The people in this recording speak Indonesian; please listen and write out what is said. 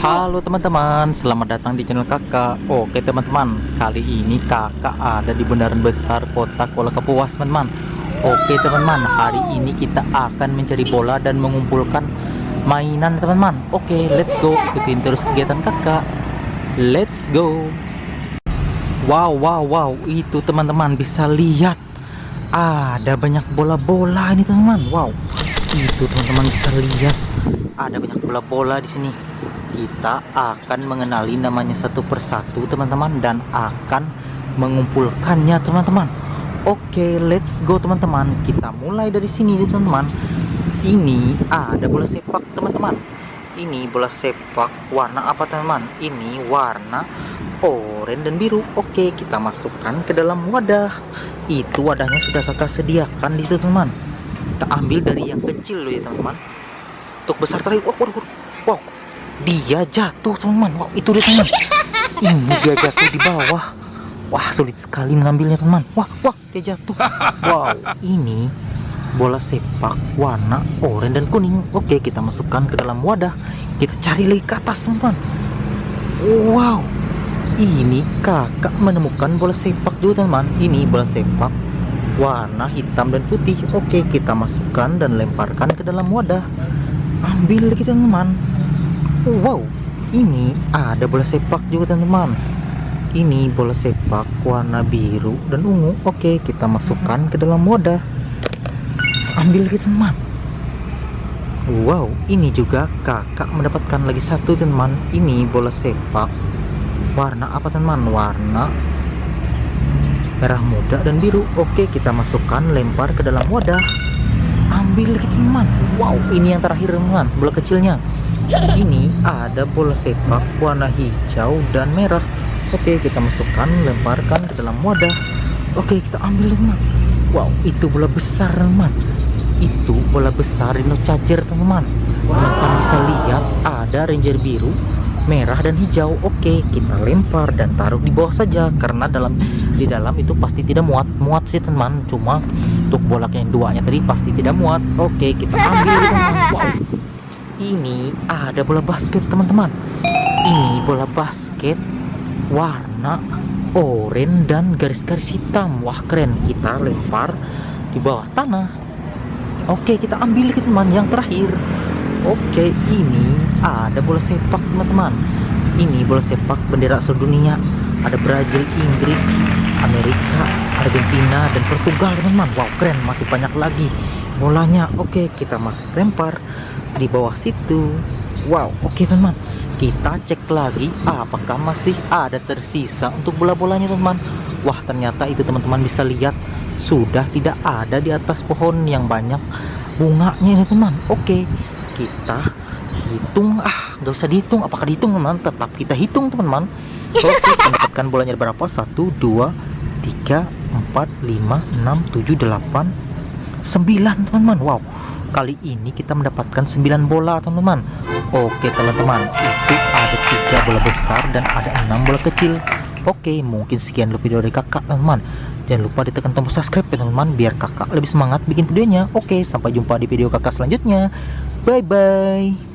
Halo teman-teman, selamat datang di channel kakak. Oke teman-teman, kali ini kakak ada di bundaran besar kota Kuala Kapuas teman-teman. Oke teman-teman, hari ini kita akan mencari bola dan mengumpulkan mainan teman-teman. Oke, let's go, ikutin terus kegiatan kakak. Let's go. Wow, wow, wow, itu teman-teman bisa lihat. Ada banyak bola-bola ini teman-teman. Wow, itu teman-teman bisa lihat. Ada banyak bola-bola di sini kita akan mengenali namanya satu persatu teman-teman dan akan mengumpulkannya teman-teman. Oke let's go teman-teman. Kita mulai dari sini teman-teman. Ini ada bola sepak teman-teman. Ini bola sepak warna apa teman-teman? Ini warna oranye dan biru. Oke kita masukkan ke dalam wadah. Itu wadahnya sudah kakak sediakan di situ teman kita ambil dari yang kecil loh ya teman-teman. Untuk besar tadi wow, wow, wow dia jatuh teman. Wow itu dia teman. Ini dia jatuh di bawah. Wah sulit sekali mengambilnya teman. Wah wah dia jatuh. Wow ini bola sepak warna oranye dan kuning. Oke kita masukkan ke dalam wadah. Kita cari lagi ke atas teman. Wow ini kakak menemukan bola sepak juga teman. Ini bola sepak warna hitam dan putih. Oke kita masukkan dan lemparkan ke dalam wadah. Ambil lagi teman wow ini ada bola sepak juga teman-teman. Ini bola sepak warna biru dan ungu. Oke kita masukkan ke dalam wadah. Ambil lagi teman. Wow ini juga kakak mendapatkan lagi satu teman. Ini bola sepak. Warna apa teman? Warna merah muda dan biru. Oke kita masukkan lempar ke dalam wadah. Ambil lagi teman. Wow ini yang terakhir teman. Bola kecilnya ini ada bola sepak warna hijau dan merah. Oke kita masukkan lemparkan ke dalam wadah. Oke kita ambil teman wow itu bola besar teman. Itu bola besar Rhino Charger teman-teman. Teman bisa lihat ada ranger biru merah dan hijau. Oke kita lempar dan taruh di bawah saja karena dalam di dalam itu pasti tidak muat. Muat sih teman. Cuma untuk bolak yang duanya tadi pasti tidak muat. Oke kita ambil teman. Wow ini ada bola basket teman-teman. Ini bola basket warna oranye dan garis-garis hitam. Wah keren. Kita lempar di bawah tanah. Oke kita ambil teman yang terakhir. Oke ini ada bola sepak teman-teman. Ini bola sepak bendera seluruh dunia ada Brazil Inggris Amerika Argentina dan Portugal teman-teman. Wow keren. Masih banyak lagi bolanya oke kita masih lempar di bawah situ. Wow oke teman-teman. Kita cek lagi apakah masih ada tersisa untuk bola-bolanya teman-teman? Wah ternyata itu teman-teman bisa lihat sudah tidak ada di atas pohon yang banyak bunganya ini teman. Oke kita hitung. Ah nggak usah dihitung. Apakah dihitung teman? Tetap kita hitung teman-teman. Oke kita mendapatkan bolanya berapa? 1 2 3 4 5 6 7 8 9 teman-teman. Wow. Kali ini kita mendapatkan 9 bola teman-teman. Oke teman-teman. Itu ada tiga bola besar dan ada enam bola kecil. Oke mungkin sekian dulu video dari kakak teman-teman. Jangan lupa ditekan tombol subscribe ya teman-teman biar kakak lebih semangat bikin videonya. Oke sampai jumpa di video kakak selanjutnya. Bye bye.